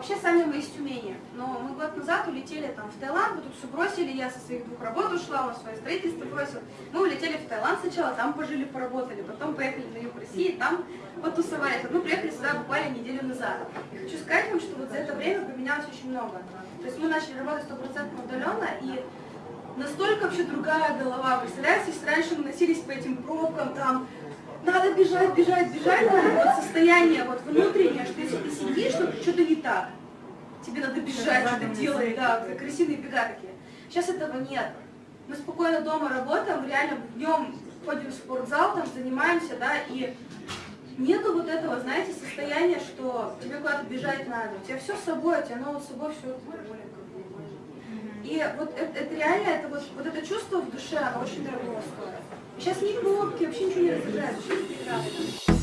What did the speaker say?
вообще сами мы из Тюмени, но мы год назад улетели там в Таиланд, мы тут все бросили, я со своих двух работ ушла, он свое строительство бросил. Мы улетели в Таиланд сначала, там пожили, поработали, потом поехали на юг России, там потусовались. Мы приехали сюда буквально неделю назад. И хочу сказать вам, что вот за это время поменялось очень много. То есть мы начали работать стопроцентно удаленно, и настолько вообще другая голова. Представляете, если раньше мы носились по этим пробкам, там, надо бежать, бежать, бежать, вот состояние вот внутреннее, что если ты сидишь, то что-то не так. Тебе надо бежать, что-то делать, да, как крысиные бега такие. Сейчас этого нет. Мы спокойно дома работаем, реально днем ходим в спортзал, там занимаемся, да, и нету вот этого, знаете, состояния, что тебе куда-то бежать надо. У тебя все с собой, у тебя оно вот с собой все И вот это, это реально, это вот, вот это чувство в душе, оно очень дорого стоит. Сейчас ни кнопки, вообще ничего не разыграется, вообще не